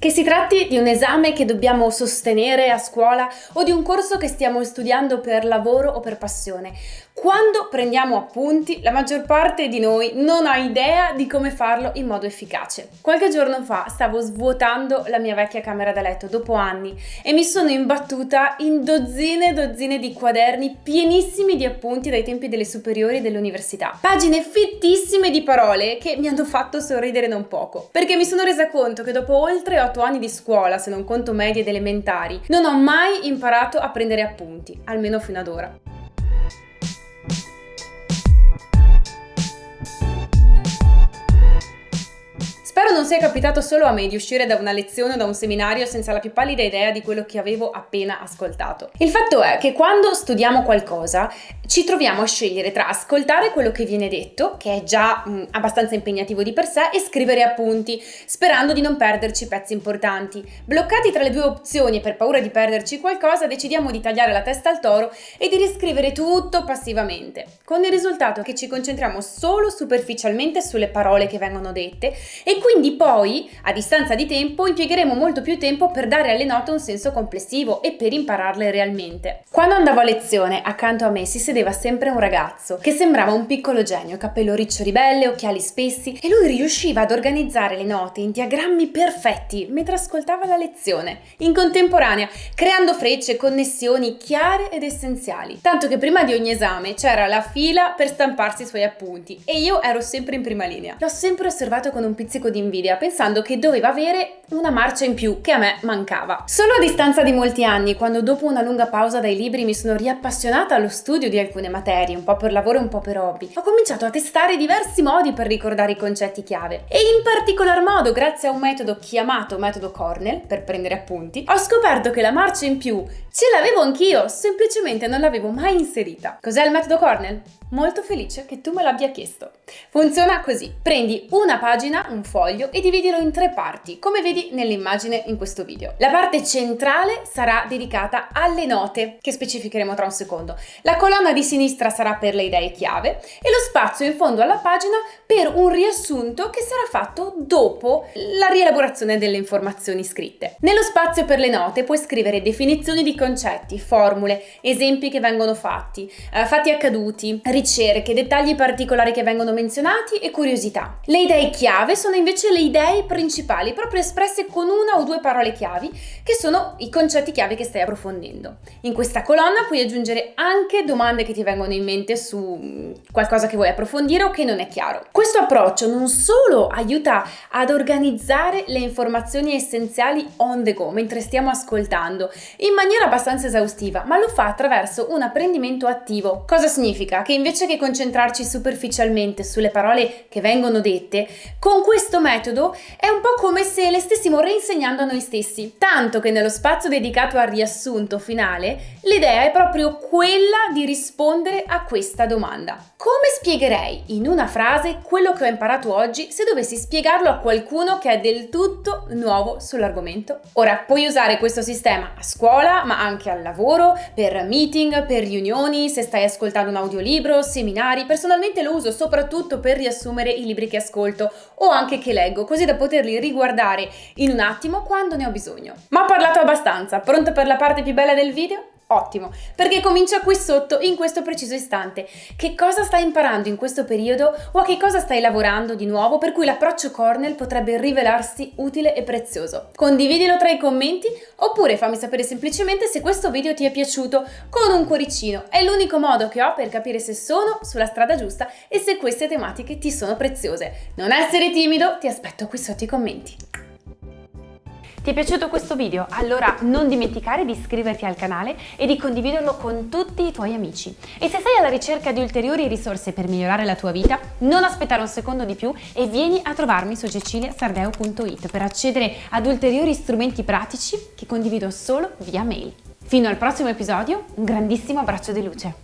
Che si tratti di un esame che dobbiamo sostenere a scuola o di un corso che stiamo studiando per lavoro o per passione, quando prendiamo appunti, la maggior parte di noi non ha idea di come farlo in modo efficace. Qualche giorno fa stavo svuotando la mia vecchia camera da letto dopo anni e mi sono imbattuta in dozzine e dozzine di quaderni pienissimi di appunti dai tempi delle superiori e dell'università. Pagine fittissime di parole che mi hanno fatto sorridere non poco, perché mi sono resa conto che dopo oltre 8 anni di scuola, se non conto medie ed elementari, non ho mai imparato a prendere appunti, almeno fino ad ora. Non sia capitato solo a me di uscire da una lezione o da un seminario senza la più pallida idea di quello che avevo appena ascoltato. Il fatto è che quando studiamo qualcosa ci troviamo a scegliere tra ascoltare quello che viene detto, che è già mh, abbastanza impegnativo di per sé, e scrivere appunti, sperando di non perderci pezzi importanti. Bloccati tra le due opzioni e per paura di perderci qualcosa, decidiamo di tagliare la testa al toro e di riscrivere tutto passivamente, con il risultato che ci concentriamo solo superficialmente sulle parole che vengono dette e quindi poi, a distanza di tempo, impiegheremo molto più tempo per dare alle note un senso complessivo e per impararle realmente. Quando andavo a lezione, accanto a me si sedeva sempre un ragazzo che sembrava un piccolo genio, capello riccio ribelle, occhiali spessi e lui riusciva ad organizzare le note in diagrammi perfetti mentre ascoltava la lezione, in contemporanea, creando frecce, connessioni chiare ed essenziali. Tanto che prima di ogni esame c'era la fila per stamparsi i suoi appunti e io ero sempre in prima linea. L'ho sempre osservato con un pizzico di invidia, pensando che doveva avere una marcia in più che a me mancava. Solo a distanza di molti anni, quando dopo una lunga pausa dai libri mi sono riappassionata allo studio di alcune materie, un po' per lavoro e un po' per hobby, ho cominciato a testare diversi modi per ricordare i concetti chiave e in particolar modo, grazie a un metodo chiamato metodo Cornell, per prendere appunti, ho scoperto che la marcia in più ce l'avevo anch'io, semplicemente non l'avevo mai inserita. Cos'è il metodo Cornell? Molto felice che tu me l'abbia chiesto. Funziona così. Prendi una pagina, un foglio e dividilo in tre parti, come vedi nell'immagine in questo video. La parte centrale sarà dedicata alle note, che specificheremo tra un secondo. La colonna di sinistra sarà per le idee chiave e lo spazio in fondo alla pagina per un riassunto che sarà fatto dopo la rielaborazione delle informazioni scritte. Nello spazio per le note puoi scrivere definizioni di concetti, formule, esempi che vengono fatti, eh, fatti accaduti, ricerche, dettagli particolari che vengono menzionati e curiosità. Le idee chiave sono invece le idee principali, proprio espresse con una o due parole chiavi, che sono i concetti chiave che stai approfondendo. In questa colonna puoi aggiungere anche domande che ti vengono in mente su mm, qualcosa che vuoi approfondire o che non è chiaro. Questo approccio non solo aiuta ad organizzare le informazioni essenziali on the go, mentre stiamo ascoltando, in maniera abbastanza esaustiva, ma lo fa attraverso un apprendimento attivo. Cosa significa? Che invece che concentrarci superficialmente sulle parole che vengono dette, con questo metodo è un po' come se le stessimo reinsegnando a noi stessi, tanto che nello spazio dedicato al riassunto finale, l'idea è proprio quella di rispondere a questa domanda. Come spiegherei in una frase quello che ho imparato oggi se dovessi spiegarlo a qualcuno che è del tutto nuovo sull'argomento? Ora, puoi usare questo sistema a scuola, ma anche al lavoro, per meeting, per riunioni, se stai ascoltando un audiolibro, seminari, personalmente lo uso soprattutto per riassumere i libri che ascolto o anche che leggo, così da poterli riguardare in un attimo quando ne ho bisogno. Ma ho parlato abbastanza, pronto per la parte più bella del video? Ottimo, perché comincia qui sotto in questo preciso istante. Che cosa stai imparando in questo periodo o a che cosa stai lavorando di nuovo per cui l'approccio Cornell potrebbe rivelarsi utile e prezioso? Condividilo tra i commenti oppure fammi sapere semplicemente se questo video ti è piaciuto con un cuoricino. È l'unico modo che ho per capire se sono sulla strada giusta e se queste tematiche ti sono preziose. Non essere timido, ti aspetto qui sotto i commenti. Ti è piaciuto questo video? Allora non dimenticare di iscriverti al canale e di condividerlo con tutti i tuoi amici. E se sei alla ricerca di ulteriori risorse per migliorare la tua vita, non aspettare un secondo di più e vieni a trovarmi su ceciliasardeo.it per accedere ad ulteriori strumenti pratici che condivido solo via mail. Fino al prossimo episodio, un grandissimo abbraccio di luce.